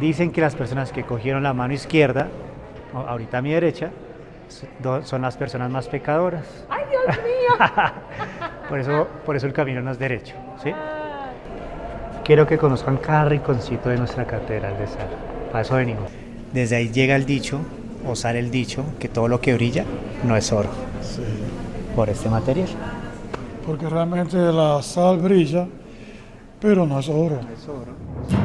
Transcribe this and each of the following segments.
Dicen que las personas que cogieron la mano izquierda, ahorita a mi derecha, son las personas más pecadoras. ¡Ay, Dios mío! por, eso, por eso el camino no es derecho. ¿sí? Quiero que conozcan cada rinconcito de nuestra catedral de sal. Para eso venimos. Desde ahí llega el dicho, o sale el dicho, que todo lo que brilla no es oro. Sí. Por este material. Porque realmente la sal brilla, pero no es oro. No es oro.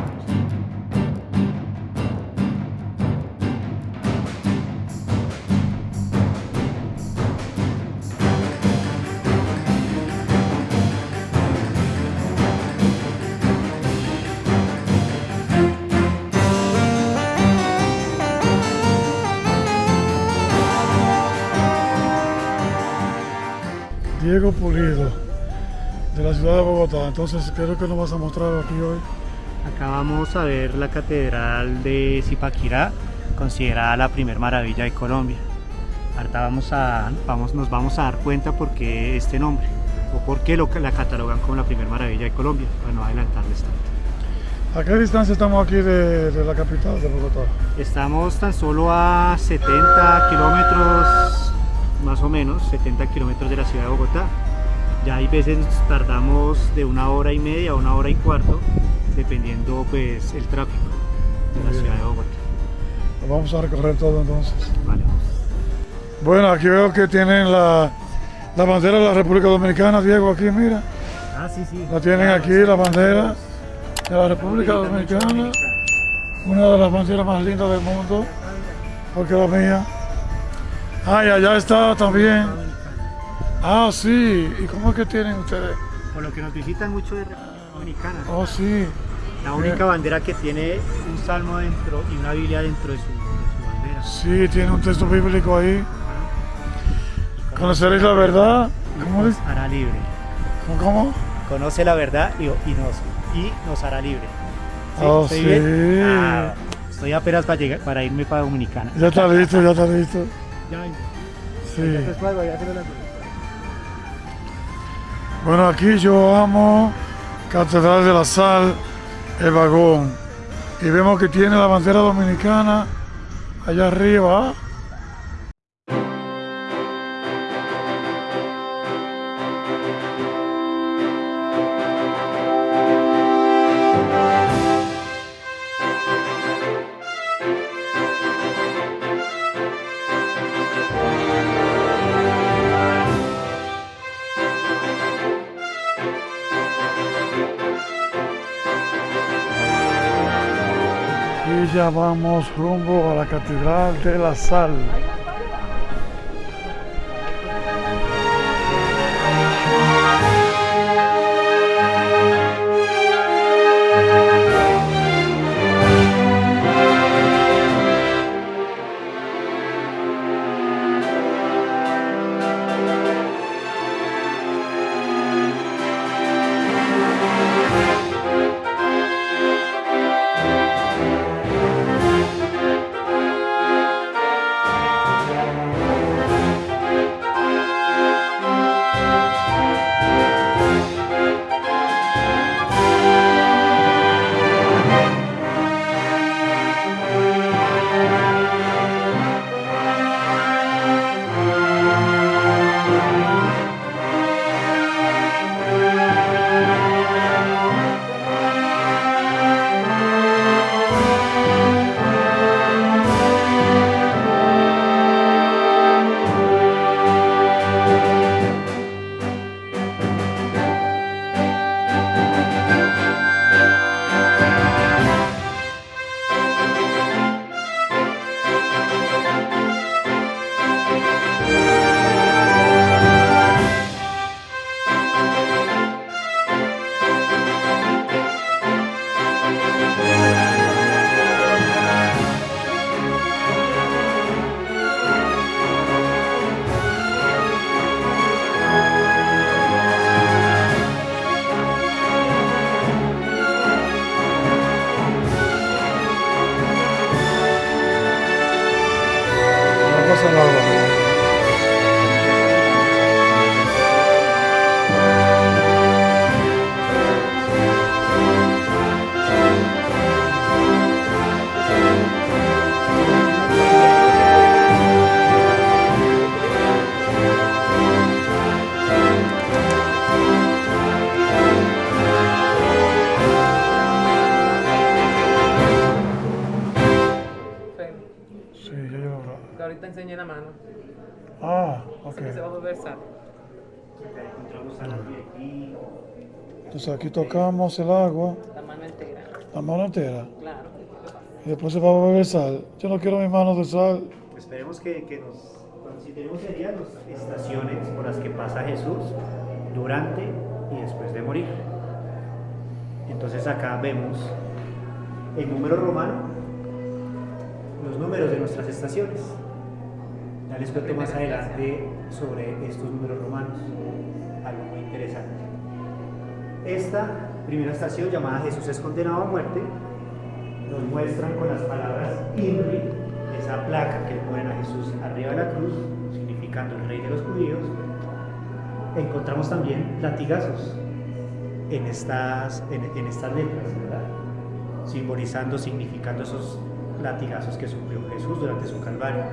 Ciudad de Bogotá. Entonces, ¿qué es lo que nos vas a mostrar aquí hoy? Acá vamos a ver la catedral de Zipaquirá, considerada la primer maravilla de Colombia. Ahorita vamos a, vamos, nos vamos a dar cuenta por qué este nombre, o por qué lo, la catalogan como la primer maravilla de Colombia, para no adelantarles tanto. ¿A qué distancia estamos aquí de, de la capital de Bogotá? Estamos tan solo a 70 kilómetros más o menos 70 kilómetros de la ciudad de Bogotá. Ya hay veces tardamos de una hora y media a una hora y cuarto, dependiendo pues el tráfico de la ciudad de Bogotá. Vamos a recorrer todo entonces. Vale, Bueno, aquí veo que tienen la, la, bandera de la República Dominicana, Diego, aquí mira. Ah, sí, sí. La tienen aquí, la bandera de la República Dominicana. Una de las banderas más lindas del mundo, porque la mía. Ah, y allá está también. Ah, sí. ¿Y cómo es que tienen ustedes? Por lo que nos visitan mucho de República Dominicana. Oh, sí. La única bandera que tiene un salmo dentro y una Biblia dentro de su, de su bandera. Sí, tiene un texto bíblico ahí. ¿Conoceréis la verdad? ¿Cómo nos hará libre. ¿Cómo? Conoce la verdad y, y, nos, y nos hará libre. ¿Sí? Oh, sí. Ah, estoy apenas para, llegar, para irme para Dominicana. Ya está listo, ya está listo. Ya. Sí. Bueno, aquí yo amo Catedral de la Sal, el vagón. Y vemos que tiene la bandera dominicana allá arriba. Vamos rumbo a la Catedral de la Sal. Entonces aquí tocamos el agua, La mano entera. la mano entera, Claro. y después se va a beber sal. Yo no quiero mis manos de sal. Esperemos que, que nos, si tenemos serían las estaciones por las que pasa Jesús durante y después de morir. Entonces acá vemos el número romano, los números de nuestras estaciones. Ya les cuento más adelante sobre estos números romanos, algo muy interesante. Esta primera estación llamada Jesús es condenado a muerte nos muestran con las palabras INRI, esa placa que ponen a Jesús arriba de la cruz, significando el rey de los judíos. Encontramos también latigazos en estas, en, estas letras. Simbolizando, significando esos latigazos que sufrió Jesús durante su calvario,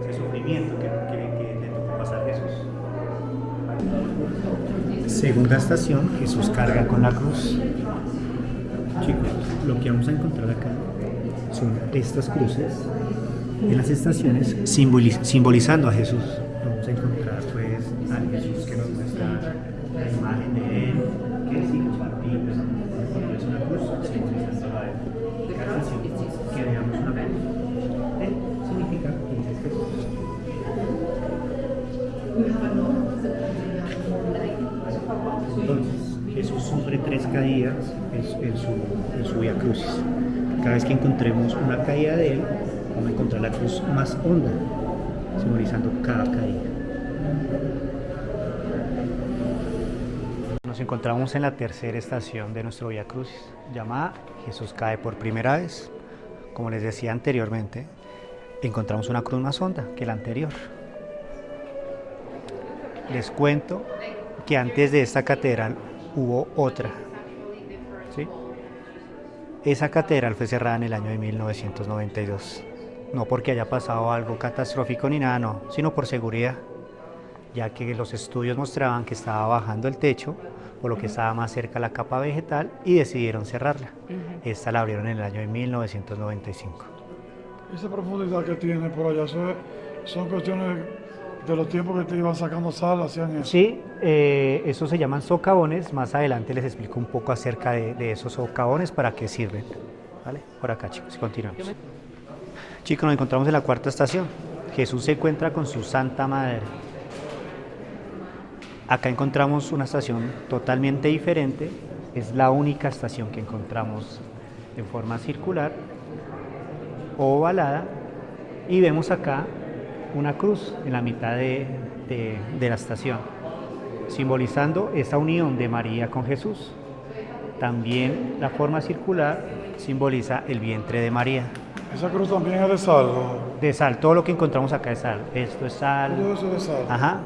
ese sufrimiento que, que- que le tocó pasar Jesús. Segunda estación, Jesús carga con la cruz. Chicos, lo que vamos a encontrar acá son estas cruces en las estaciones simboliz- simbolizando a Jesús. Vamos a encontrar tres caídas en, en su, en Vía Crucis. Cada vez que encontremos una caída de él, vamos a encontrar la cruz más honda, simbolizando cada caída. Nos encontramos en la tercera estación de nuestro Vía Crucis, llamada Jesús cae por primera vez. Como les decía anteriormente, encontramos una cruz más honda que la anterior. Les cuento que antes de esta catedral hubo otra. Esa catedral fue cerrada en el año de 1992. No porque haya pasado algo catastrófico ni nada, no, sino por seguridad, ya que los estudios mostraban que estaba bajando el techo, por lo que estaba más cerca la capa vegetal y decidieron cerrarla. Esta la abrieron en el año de 1995. Esa profundidad que tiene por allá, es- son cuestiones de los tiempos que te iban sacando sal, hacían eso. Sí, eh, esos se llaman socavones. Más adelante les explico un poco acerca de, esos socavones, para qué sirven. ¿Vale? Por acá, chicos, continuamos. Chicos, nos encontramos en la cuarta estación. Jesús se encuentra con su Santa Madre. Acá encontramos una estación totalmente diferente. Es la única estación que encontramos en forma circular, ovalada. Y vemos acá una cruz en la mitad de, de- de la estación, simbolizando esa unión de María con Jesús. También la forma circular simboliza el vientre de María. Esa cruz también es de sal, ¿no? De sal, todo lo que encontramos acá es sal. Esto es todo sal. eso es sal. Ajá.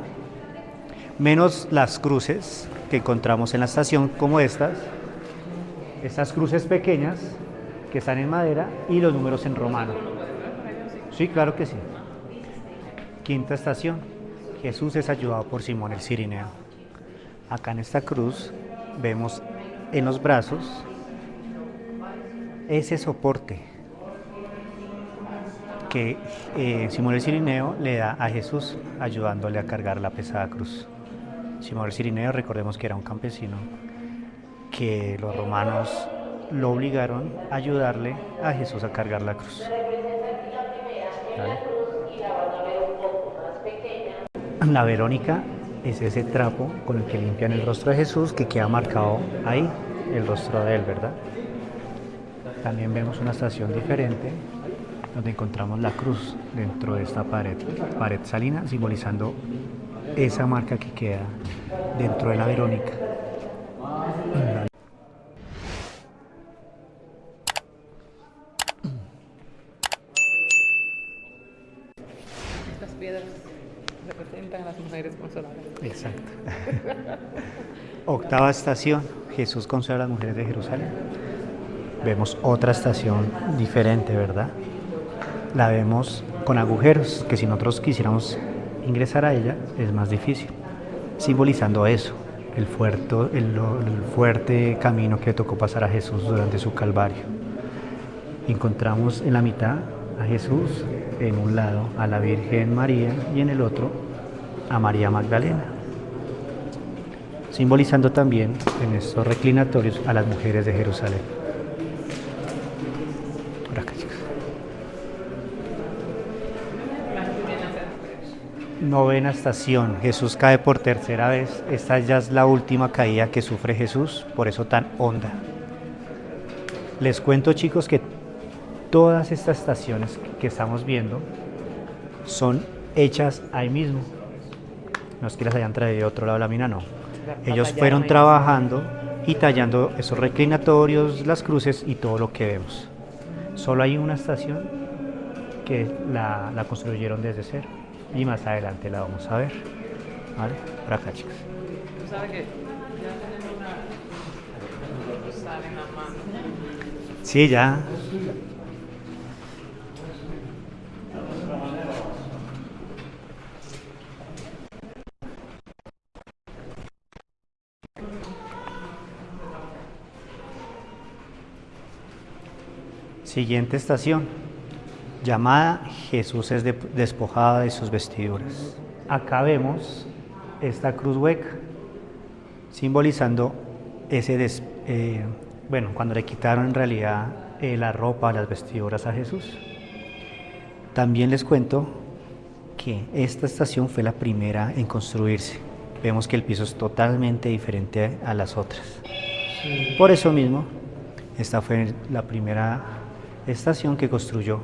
Menos las cruces que encontramos en la estación, como estas. Estas cruces pequeñas que están en madera y los números en romano. Sí, claro que sí. Quinta estación. Jesús es ayudado por Simón el Cirineo. Acá en esta cruz vemos en los brazos ese soporte que eh, Simón el Cirineo le da a Jesús ayudándole a cargar la pesada cruz. Simón el Cirineo, recordemos que era un campesino que los romanos lo obligaron a ayudarle a Jesús a cargar la cruz. La Verónica es ese trapo con el que limpian el rostro de Jesús que queda marcado ahí, el rostro de él, ¿verdad? También vemos una estación diferente donde encontramos la cruz dentro de esta pared, pared salina, simbolizando esa marca que queda dentro de la Verónica. Octava estación, Jesús consuela a las mujeres de Jerusalén. Vemos otra estación diferente, ¿verdad? La vemos con agujeros, que si nosotros quisiéramos ingresar a ella es más difícil, simbolizando eso, el fuerte, camino que tocó pasar a Jesús durante su calvario. Encontramos en la mitad a Jesús, en un lado a la Virgen María y en el otro a María Magdalena, simbolizando también en estos reclinatorios a las mujeres de Jerusalén. Novena estación, Jesús cae por tercera vez. Esta ya es la última caída que sufre Jesús, por eso tan honda. Les cuento chicos que todas estas estaciones que estamos viendo son hechas ahí mismo. No es que las hayan traído de otro lado la mina, no. Ellos fueron trabajando y tallando esos reclinatorios, las cruces y todo lo que vemos. Solo hay una estación que la, la construyeron desde cero y más adelante la vamos a ver. ¿Vale? Por acá, chicos. Tú sabes que ya tenemos una sal en la mano. Sí, ya. Siguiente estación, llamada Jesús es de- despojado de sus vestiduras. Acá vemos esta cruz hueca, simbolizando ese, des- eh, bueno, cuando le quitaron en realidad eh, la ropa, las vestiduras a Jesús. También les cuento que esta estación fue la primera en construirse. Vemos que el piso es totalmente diferente a las otras. Por eso mismo, esta fue la primera estación que construyó.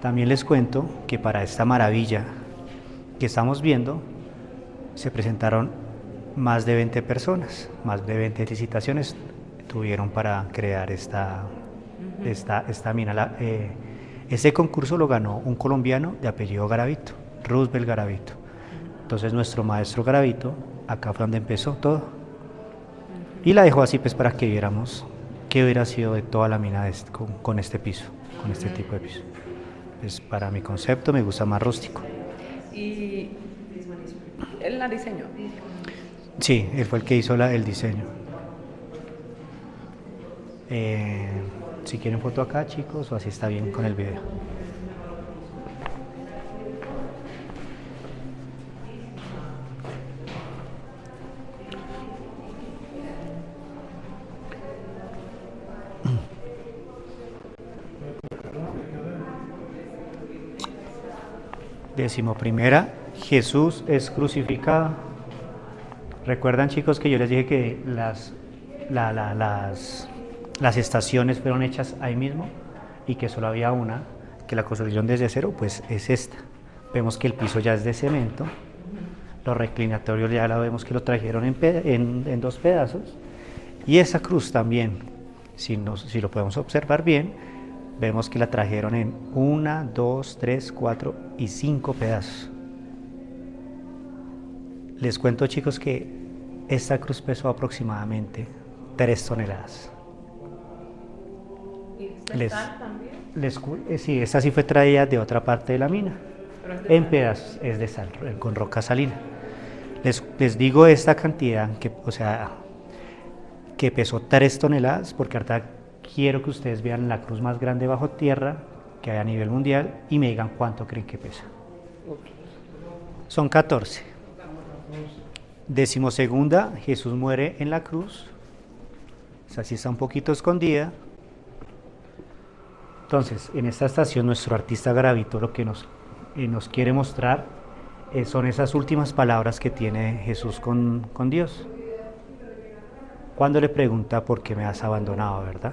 También les cuento que para esta maravilla que estamos viendo, se presentaron más de 20 personas, más de 20 licitaciones tuvieron para crear esta, esta, esta mina. La- eh, ese concurso lo ganó un colombiano de apellido Garavito, Roosevelt Garavito. Entonces nuestro maestro Garavito, acá fue donde empezó todo. Y la dejó así pues para que viéramos qué hubiera sido de toda la mina este- con, con este piso, con este tipo de piso. Pues para mi concepto me gusta más rústico. Y él la diseñó. Sí, él fue el que hizo la- el diseño. Eh, si quieren foto acá, chicos, o así está bien con el video. Décimo primera, Jesús es crucificado. Recuerdan chicos que yo les dije que las, la- la- las, las estaciones fueron hechas ahí mismo y que solo había una, que la construyeron desde cero, pues es esta. Vemos que el piso ya es de cemento, los reclinatorios ya la vemos que lo trajeron en, en- en dos pedazos y esa cruz también, si, nos- si lo podemos observar bien, vemos que la trajeron en una, dos, tres, cuatro y cinco pedazos. Les cuento chicos que esta cruz pesó aproximadamente 3 toneladas. Les, les cu- eh, sí, esta sí fue traída de otra parte de la mina, en pedazos, es de sal, eh, con roca salina. Les, les digo esta cantidad, que, o sea, que pesó 3 toneladas, porque ahorita quiero que ustedes vean la cruz más grande bajo tierra que hay a nivel mundial y me digan cuánto creen que pesa. Son 14. Decimosegunda, Jesús muere en la cruz. O sea, sí está un poquito escondida. Entonces, en esta estación, nuestro artista Gravito lo que nos, eh, nos quiere mostrar eh, son esas últimas palabras que tiene Jesús con, con Dios. Cuando le pregunta por qué me has abandonado, ¿verdad?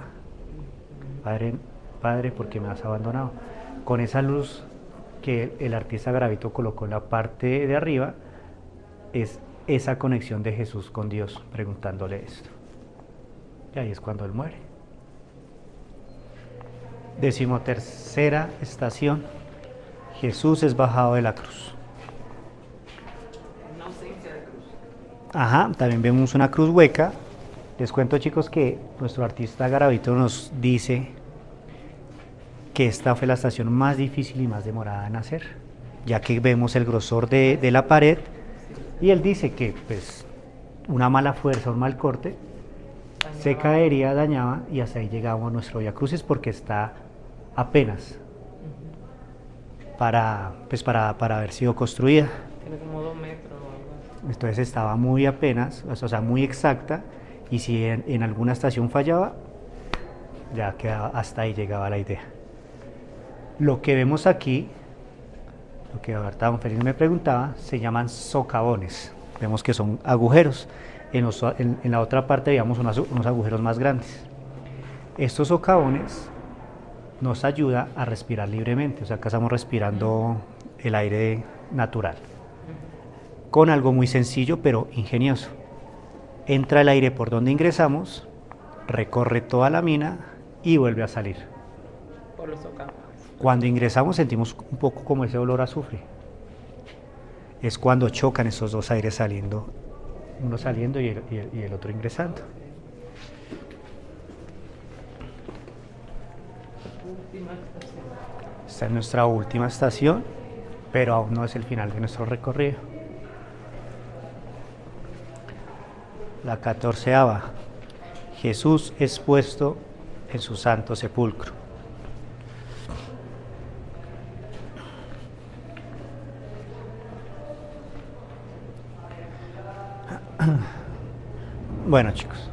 Padre, Padre, ¿por qué me has abandonado? Con esa luz que el artista Gravito colocó en la parte de arriba, es esa conexión de Jesús con Dios preguntándole esto. Y ahí es cuando él muere. Decimotercera estación. Jesús es bajado de la cruz. Ajá, también vemos una cruz hueca. Les cuento chicos que nuestro artista Garavito nos dice que esta fue la estación más difícil y más demorada en hacer, ya que vemos el grosor de, de la pared y él dice que pues una mala fuerza, un mal corte, se caería, dañaba y hasta ahí llegamos a nuestro Via Crucis porque está apenas para, pues para, para haber sido construida. Tiene como dos metros o algo así. Entonces estaba muy apenas, o sea, muy exacta, y si en, alguna estación fallaba, ya quedaba, hasta ahí llegaba la idea. Lo que vemos aquí, lo que don Félix me preguntaba, se llaman socavones. Vemos que son agujeros. En la otra parte veíamos unos, unos agujeros más grandes. Estos socavones nos ayuda a respirar libremente, o sea, acá estamos respirando el aire natural con algo muy sencillo pero ingenioso. Entra el aire por donde ingresamos, recorre toda la mina y vuelve a salir. Por los socavones. Cuando ingresamos sentimos un poco como ese olor a azufre. Es cuando chocan esos dos aires saliendo, uno saliendo y el, y el- y el otro ingresando. Esta es nuestra última estación, pero aún no es el final de nuestro recorrido. La catorceava. Jesús es puesto en su santo sepulcro. Bueno chicos,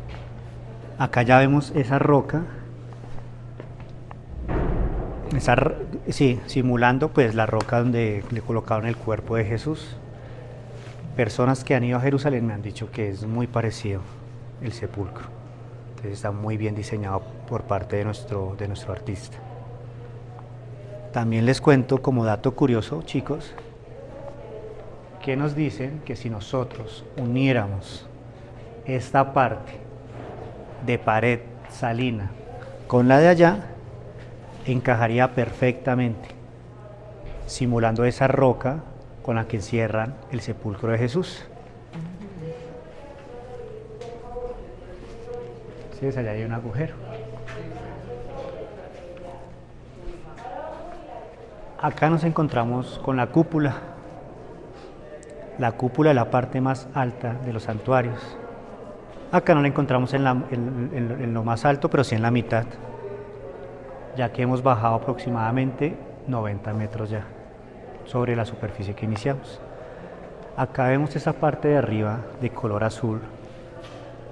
acá ya vemos esa roca esa sí, simulando pues la roca donde le colocaron el cuerpo de Jesús. Personas que han ido a Jerusalén me han dicho que es muy parecido el sepulcro. Entonces está muy bien diseñado por parte de nuestro, de nuestro artista. También les cuento como dato curioso, chicos, que nos dicen que si nosotros uniéramos esta parte de pared salina con la de allá, encajaría perfectamente, simulando esa roca con la que encierran el sepulcro de Jesús. Sí, ves, allá hay un agujero. Acá nos encontramos con la cúpula. La cúpula es la parte más alta de los santuarios. Acá no la encontramos en lo más alto, pero sí en la mitad ya que hemos bajado aproximadamente 90 metros ya sobre la superficie que iniciamos. Acá vemos esa parte de arriba de color azul,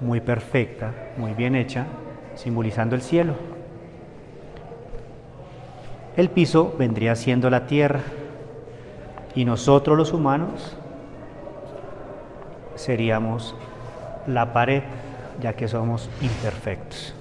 muy perfecta, muy bien hecha, simbolizando el cielo. El piso vendría siendo la tierra y nosotros los humanos seríamos la pared, ya que somos imperfectos.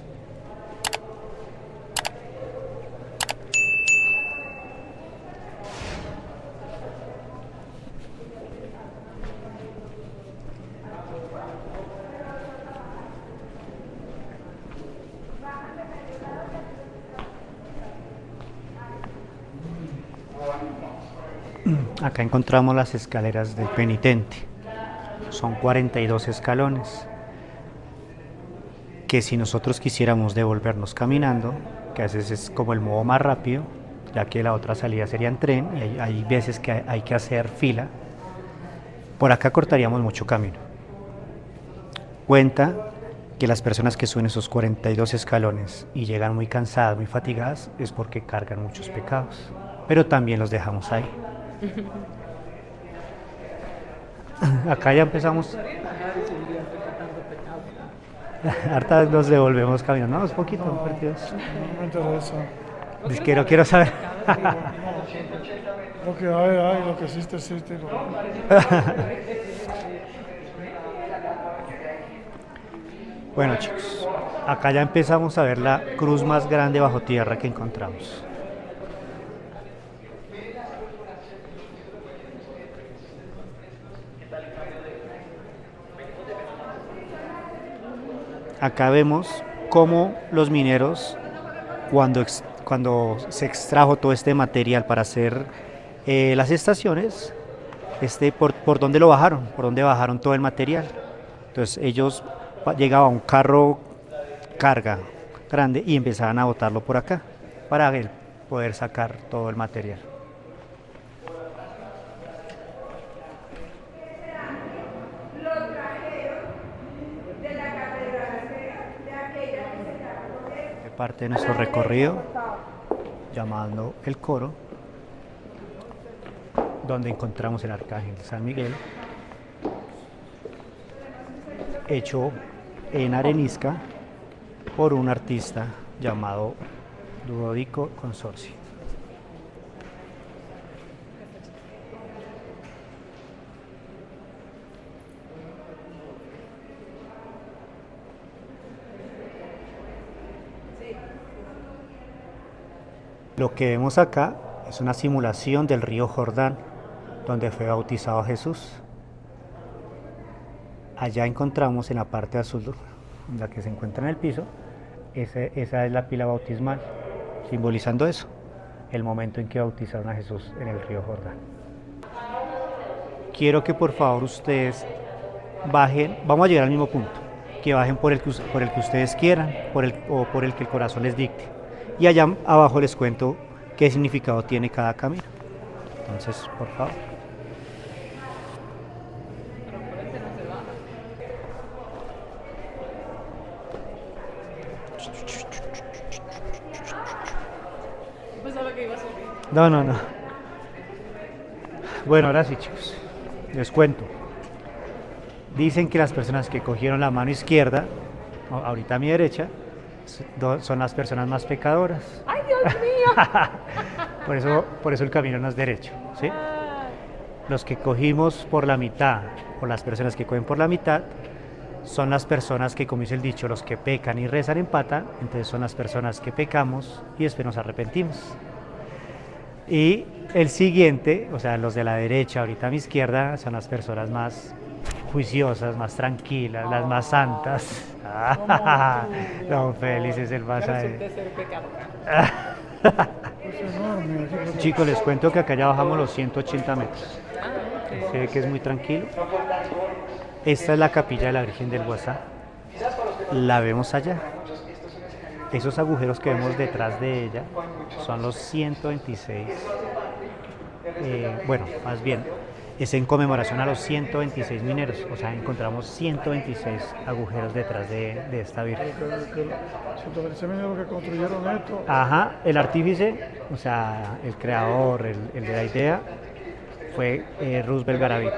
Acá encontramos las escaleras del penitente. Son 42 escalones. Que si nosotros quisiéramos devolvernos caminando, que a veces es como el modo más rápido, ya que la otra salida sería en tren y hay, veces que hay, hay que hacer fila, por acá cortaríamos mucho camino. Cuenta que las personas que suben esos 42 escalones y llegan muy cansadas, muy fatigadas, es porque cargan muchos pecados, pero también los dejamos ahí. Acá ya empezamos, harta nos devolvemos caminando, no, es poquito, partidos. No me interesa. Es que no quiero saber. Lo que hay, hay, lo que existe, existe. lo Bueno chicos, acá ya empezamos a ver la cruz más grande bajo tierra que encontramos. Acá vemos cómo los mineros, cuando, cuando se extrajo todo este material para hacer eh, las estaciones, este, por, por dónde lo bajaron, por dónde bajaron todo el material. Entonces ellos llegaba un carro carga grande y empezaban a botarlo por acá para poder sacar todo el material. Parte de nuestro recorrido, llamando el coro, donde encontramos el arcángel San Miguel, hecho en arenisca por un artista llamado Ludovico Consorcio. Lo que vemos acá es una simulación del río Jordán, donde fue bautizado Jesús. Allá encontramos en la parte azul, la que se encuentra en el piso, esa, esa es la pila bautismal, simbolizando eso, el momento en que bautizaron a Jesús en el río Jordán. Quiero que por favor ustedes bajen, vamos a llegar al mismo punto, que bajen por el que, por el que ustedes quieran o por el que el corazón les dicte. Y allá abajo les cuento qué significado tiene cada camino. Entonces, por favor. No, no, no. Bueno, ahora sí, chicos. Les cuento. Dicen que las personas que cogieron la mano izquierda, ahorita a mi derecha, son las personas más pecadoras. ¡Ay, Dios mío! Por eso, por eso el camino no es derecho, ¿sí? Los que cogimos por la mitad, o las personas que cogen por la mitad, son las personas que, como dice el dicho, los que pecan y rezan empatan, entonces son las personas que pecamos y después nos arrepentimos. Y el siguiente, o sea, los de la derecha, ahorita a mi izquierda, son las personas más juiciosas, más tranquilas, las más santas. Don Félix es el más... Ser pecadora. Chicos, les cuento que acá ya bajamos los 180 metros. Ah, Se ve que es muy tranquilo. Esta es la capilla de la Virgen del Guasá. La vemos allá. Esos agujeros que vemos detrás de ella son los 126. eh, bueno, más bien, es en conmemoración a los 126 mineros. O sea, encontramos 126 agujeros detrás de, de esta Virgen. Que- que- que los mineros que construyeron esto, Ajá, el artífice, o sea, el creador, el, el de la idea, fue eh, Roosevelt Garavito.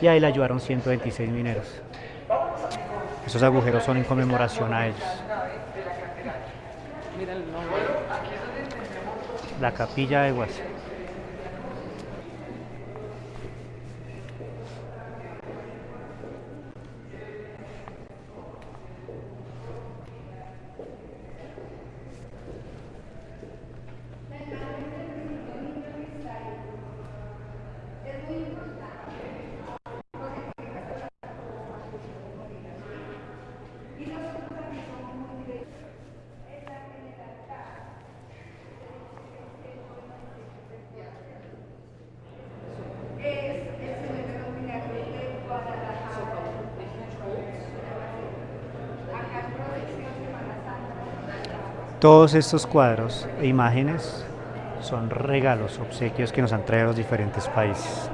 Y ahí le ayudaron 126 mineros. Esos agujeros son en conmemoración a ellos. La capilla de Guasa. Todos estos cuadros e imágenes son regalos, obsequios que nos han traído los diferentes países.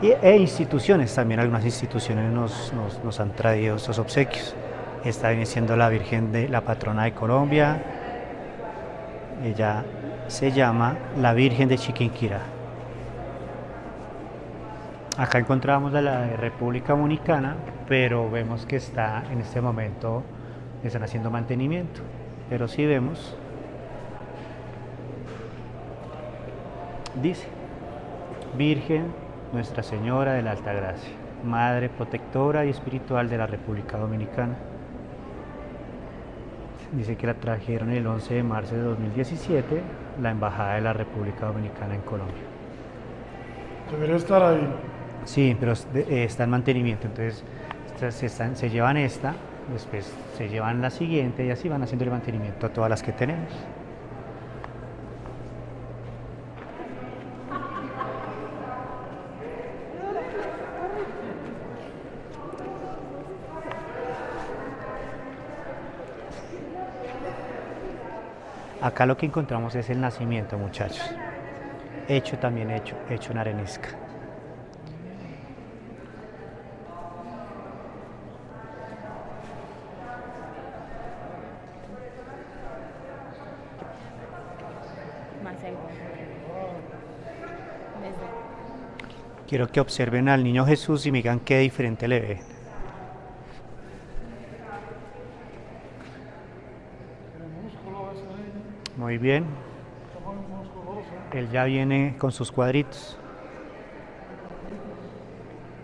Y, e instituciones, también algunas instituciones nos, nos- han traído estos obsequios. Esta viene siendo la Virgen de la patrona de Colombia. Ella se llama la Virgen de Chiquinquirá. Acá encontramos a la de República Dominicana, pero vemos que está en este momento, están haciendo mantenimiento. Pero sí vemos, dice, Virgen Nuestra Señora de la Alta Gracia, Madre protectora y espiritual de la República Dominicana. Dice que la trajeron el 11 de marzo de 2017 la Embajada de la República Dominicana en Colombia. debería estar ahí. Sí, pero eh, está en mantenimiento, entonces estas se, están- se llevan esta, después se llevan la siguiente y así van haciendo el mantenimiento a todas las que tenemos. Acá lo que encontramos es el nacimiento, muchachos. Hecho también hecho, hecho en arenisca. Más en Quiero que observen al niño Jesús y me digan qué diferente le ve. Muy bien. Él ya viene con sus cuadritos.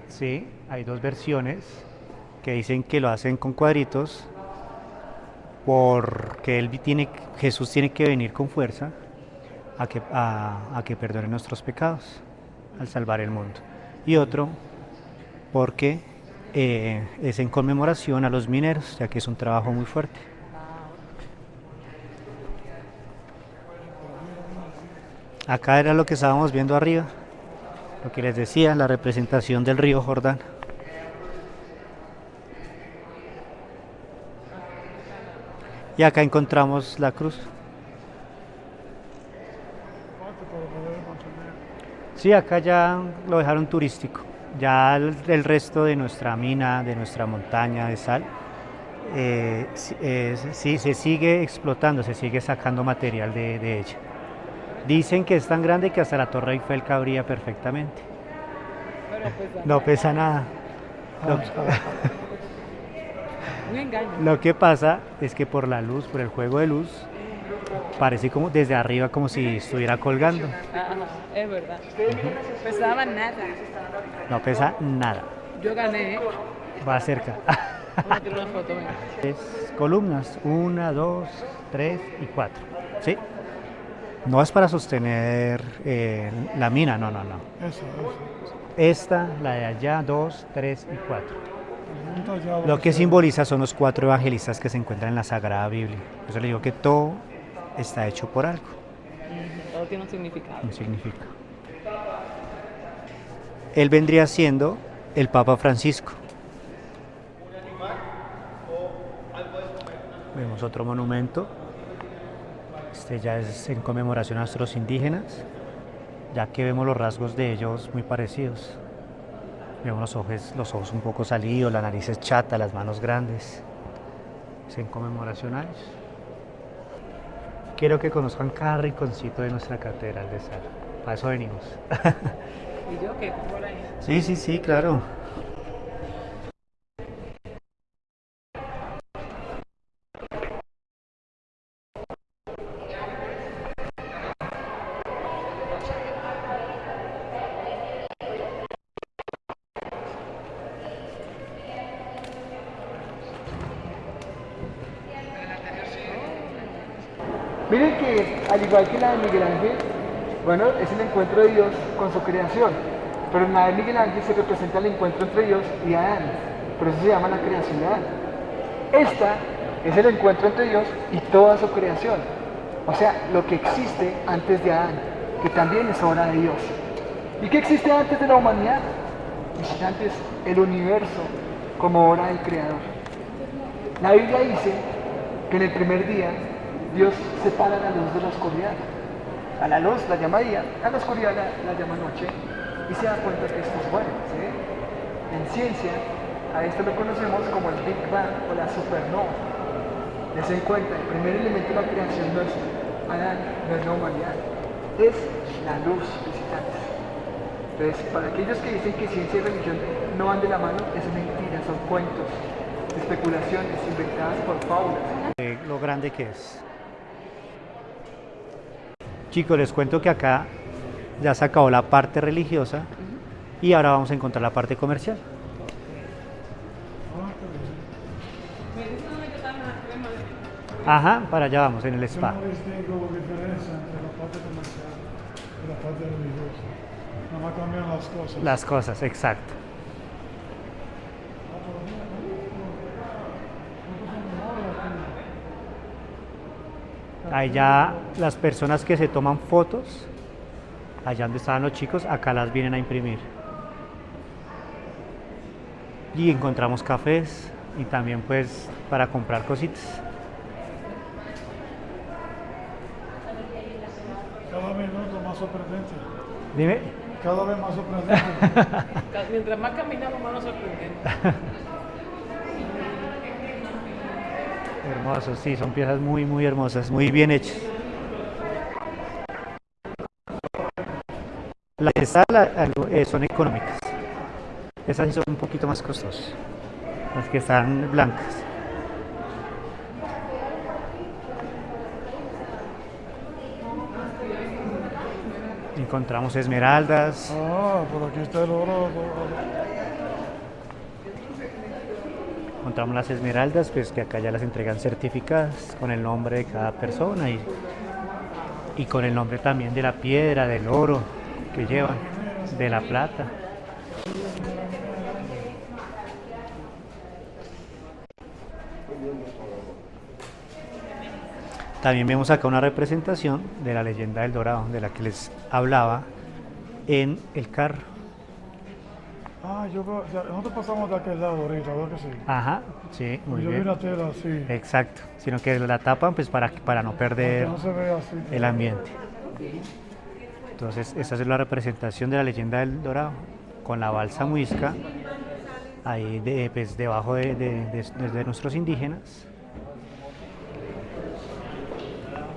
Sí, hay dos versiones que dicen que lo hacen con cuadritos porque él tiene, Jesús tiene que venir con fuerza a que, a, a que perdone nuestros pecados al salvar el mundo. Y otro porque eh, es en conmemoración a los mineros, ya que es un trabajo muy fuerte. Acá era lo que estábamos viendo arriba, lo que les decía, la representación del río Jordán. Y acá encontramos la cruz. Sí, acá ya lo dejaron turístico. Ya el, el resto de nuestra mina, de nuestra montaña de sal, eh, eh, sí, se sigue explotando, se sigue sacando material de, de ella. Dicen que es tan grande que hasta la Torre Eiffel cabría perfectamente. No pesa nada. Lo que pasa es que por la luz, por el juego de luz, parece como desde arriba como si estuviera colgando. Ajá, es verdad. Pesaba nada. No pesa nada. Yo gané. Va cerca. Una foto. Tres columnas, una, dos, tres y cuatro. ¿Sí? No es para sostener eh, la mina, no, no, no. Eso, eso. Esta, la de allá, dos, tres y cuatro. Lo que simboliza son los cuatro evangelistas que se encuentran en la Sagrada Biblia. Por eso le digo que todo está hecho por algo, Todo tiene un significado. no significa. Él vendría siendo el Papa Francisco. Vemos otro monumento. Este ya es en conmemoración a nuestros indígenas, ya que vemos los rasgos de ellos muy parecidos. Vemos los ojos, los ojos un poco salidos, la nariz es chata, las manos grandes. Es en conmemoración a ellos. Quiero que conozcan cada rinconcito de nuestra catedral de sal. Para eso venimos. ¿Y yo qué? Sí, sí, sí, claro. Igual que la de Miguel Ángel, bueno, es el encuentro de Dios con su creación. Pero en la de Miguel Ángel se representa el encuentro entre Dios y Adán. Por eso se llama la creación de Adán. Esta es el encuentro entre Dios y toda su creación. O sea, lo que existe antes de Adán, que también es obra de Dios. ¿Y qué existe antes de la humanidad? Existe antes el universo como obra del Creador. La Biblia dice que en el primer día Dios separa la luz de la oscuridad. A la luz la llama día, a la oscuridad la, la llama noche y se da cuenta que esto es bueno. ¿sí? En ciencia, a esto lo conocemos como el Big Bang o la supernova. Les den cuenta, el primer elemento de la creación es Adán, no es la humanidad, es la luz, visitantes. Entonces, para aquellos que dicen que ciencia y religión no van de la mano, es mentira, son cuentos, especulaciones inventadas por fábulas. Eh, lo grande que es. Chicos, les cuento que acá ya se acabó la parte religiosa y ahora vamos a encontrar la parte comercial. Ajá, para allá vamos, en el Yo spa. no distingo diferencia entre la parte comercial y la parte religiosa. Nada más cambian las cosas. Las cosas, exacto. Ahí ya las personas que se toman fotos, allá donde estaban los chicos, acá las vienen a imprimir. Y encontramos cafés y también pues para comprar cositas. Cada minuto más sorprendente. Dime. Cada vez más sorprendente. Mientras más caminamos, más nos Hermosos, sí, son piezas muy, muy hermosas, muy bien hechas. Las sal algo, eh, son económicas. Esas son un poquito más costosas. Las que están blancas. Encontramos esmeraldas. Ah, por aquí está el oro. Encontramos las esmeraldas, pues que acá ya las entregan certificadas con el nombre de cada persona y, y con el nombre también de la piedra, del oro que llevan, de la plata. También vemos acá una representación de la leyenda del Dorado, de la que les hablaba en el carro. Ah, yo creo- ya, nosotros pasamos de aquel lado ahorita, ¿verdad que sí? Ajá, sí, muy yo vi bien. una tela así. Exacto, sino que la tapan pues para, para no perder que no se ve así. el ambiente. Entonces, esa es la representación de la leyenda del Dorado, con la balsa muisca, ahí de, pues, debajo de, de- de- de nuestros indígenas.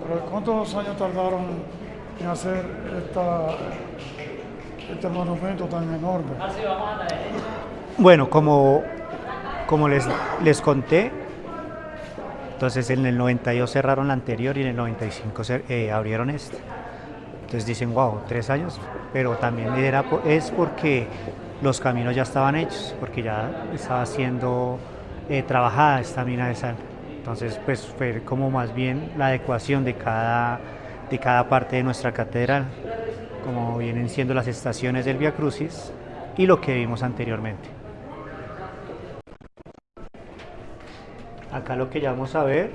Pero ¿cuántos años tardaron en hacer esta, este monumento tan enorme? Bueno, como, como les, les conté, entonces en el 92 cerraron la anterior y en el 95 cer- eh, abrieron esta. Entonces dicen, wow, tres años, pero también era, es porque los caminos ya estaban hechos, porque ya estaba siendo eh, trabajada esta mina de sal. Entonces, pues fue como más bien la adecuación de cada, de cada parte de nuestra catedral, como vienen siendo las estaciones del Via Crucis y lo que vimos anteriormente. Acá lo que ya vamos a ver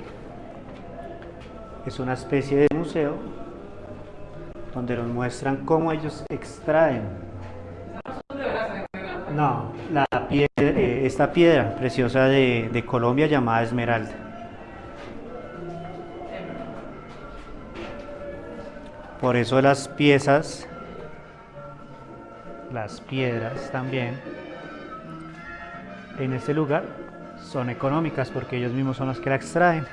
es una especie de museo donde nos muestran cómo ellos extraen. No, la piedra, eh, esta piedra preciosa de, de Colombia llamada esmeralda. Por eso las piezas, las piedras también, en este lugar son económicas porque ellos mismos son los que la extraen.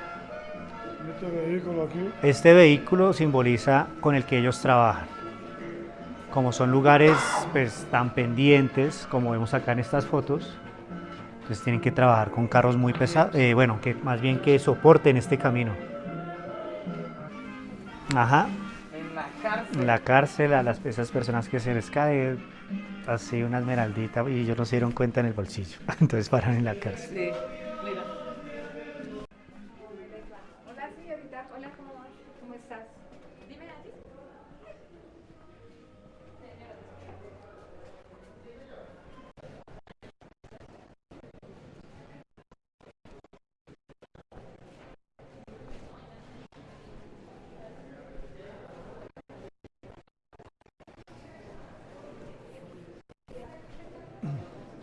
Este vehículo aquí. Este vehículo simboliza con el que ellos trabajan. Como son lugares pues, tan pendientes, como vemos acá en estas fotos, pues tienen que trabajar con carros muy pesados, eh, bueno, que más bien que soporten este camino. Ajá, cárcel. la cárcel a las, esas personas que se les cae así una esmeraldita y ellos no se dieron cuenta en el bolsillo, entonces paran en la cárcel. Sí,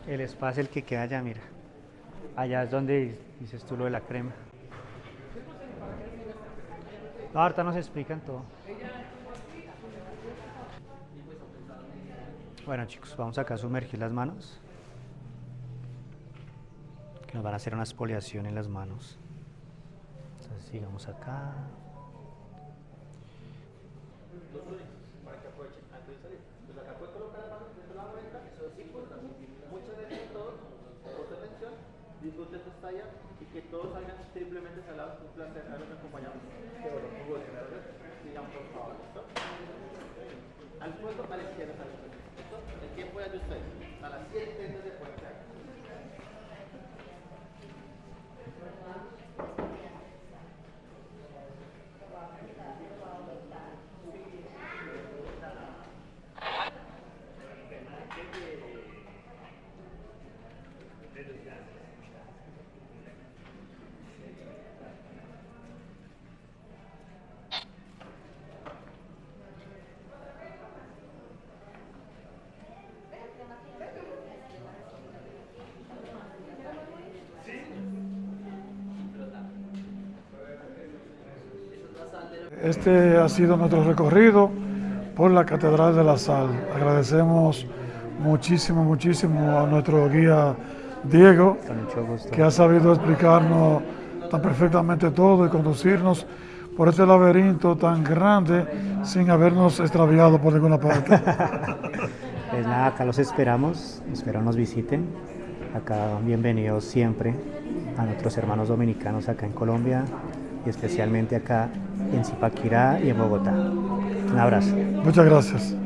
El espacio el que queda allá, mira. Allá es donde dices tú lo de la crema. Ahorita nos explican todo. Bueno chicos, vamos acá a sumergir las manos. Que nos van a hacer una exfoliación en las manos. Entonces sigamos acá. disfruten su estadía y que todos salgan triplemente salados. Un placer haberlos acompañado. Que bueno, muy bueno. Sigan por favor, ¿listo? Al a la izquierda, a la izquierda. ¿Listo? El tiempo es de ustedes. Este ha sido nuestro recorrido por la Catedral de la Sal. Agradecemos muchísimo, muchísimo a nuestro guía Diego, que ha sabido explicarnos tan perfectamente todo y conducirnos por este laberinto tan grande sin habernos extraviado por ninguna parte. Pues nada, acá los esperamos, espero nos visiten. Acá bienvenidos siempre a nuestros hermanos dominicanos acá en Colombia y especialmente acá en Zipaquirá y en Bogotá. Un abrazo. Muchas gracias.